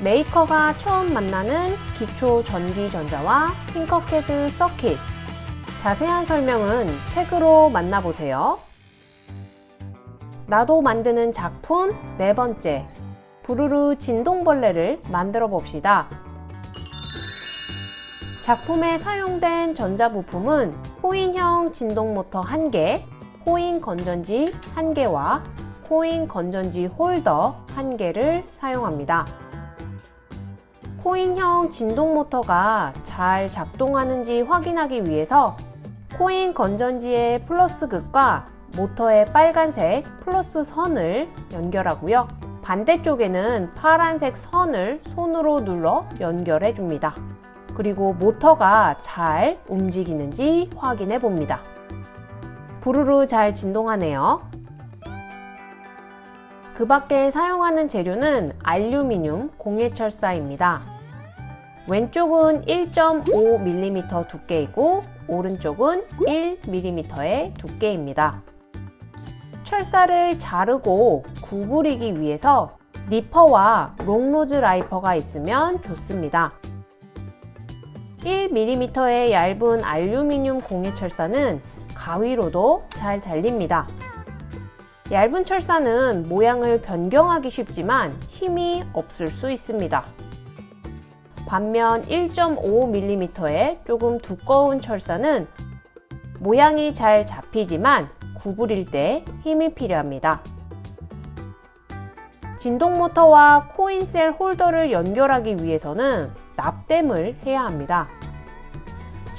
메이커가 처음 만나는 기초 전기전자와 핑커캐드 서킷 자세한 설명은 책으로 만나보세요. 나도 만드는 작품 네 번째 부르르 진동벌레를 만들어 봅시다. 작품에 사용된 전자부품은 코인형 진동모터 1개, 코인 건전지 1개와 코인 건전지 홀더 1개를 사용합니다. 코인형 진동 모터가 잘 작동하는지 확인하기 위해서 코인 건전지의 플러스 극과 모터의 빨간색 플러스 선을 연결하고요. 반대쪽에는 파란색 선을 손으로 눌러 연결해 줍니다. 그리고 모터가 잘 움직이는지 확인해 봅니다. 부르르 잘 진동하네요. 그 밖에 사용하는 재료는 알루미늄 공예철사입니다. 왼쪽은 1.5mm 두께이고 오른쪽은 1mm의 두께입니다. 철사를 자르고 구부리기 위해서 니퍼와 long nose 플라이어가 있으면 좋습니다. 1mm의 얇은 알루미늄 공예철사는 가위로도 잘 잘립니다. 얇은 철사는 모양을 변경하기 쉽지만 힘이 없을 수 있습니다. 반면 1.5mm의 조금 두꺼운 철사는 모양이 잘 잡히지만 구부릴 때 힘이 필요합니다. 진동 모터와 코인셀 홀더를 연결하기 위해서는 납땜을 해야 합니다.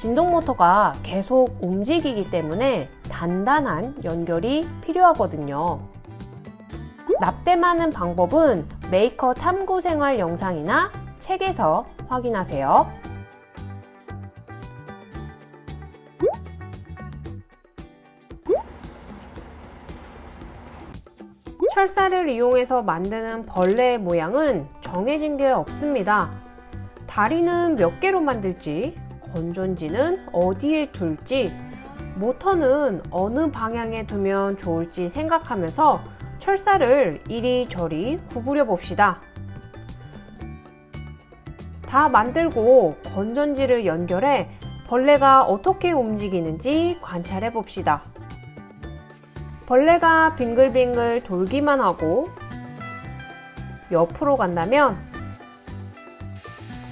진동 모터가 계속 움직이기 때문에 단단한 연결이 필요하거든요. 납땜하는 방법은 메이커 탐구 생활 영상이나 책에서 확인하세요. 철사를 이용해서 만드는 벌레의 모양은 정해진 게 없습니다. 다리는 몇 개로 만들지, 건전지는 어디에 둘지, 모터는 어느 방향에 두면 좋을지 생각하면서 철사를 이리저리 구부려 봅시다. 다 만들고 건전지를 연결해 벌레가 어떻게 움직이는지 관찰해 봅시다. 벌레가 빙글빙글 돌기만 하고 옆으로 간다면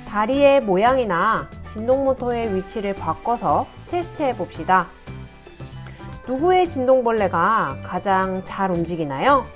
다리의 모양이나 진동 모터의 위치를 바꿔서 테스트해 봅시다. 누구의 진동벌레가 가장 잘 움직이나요?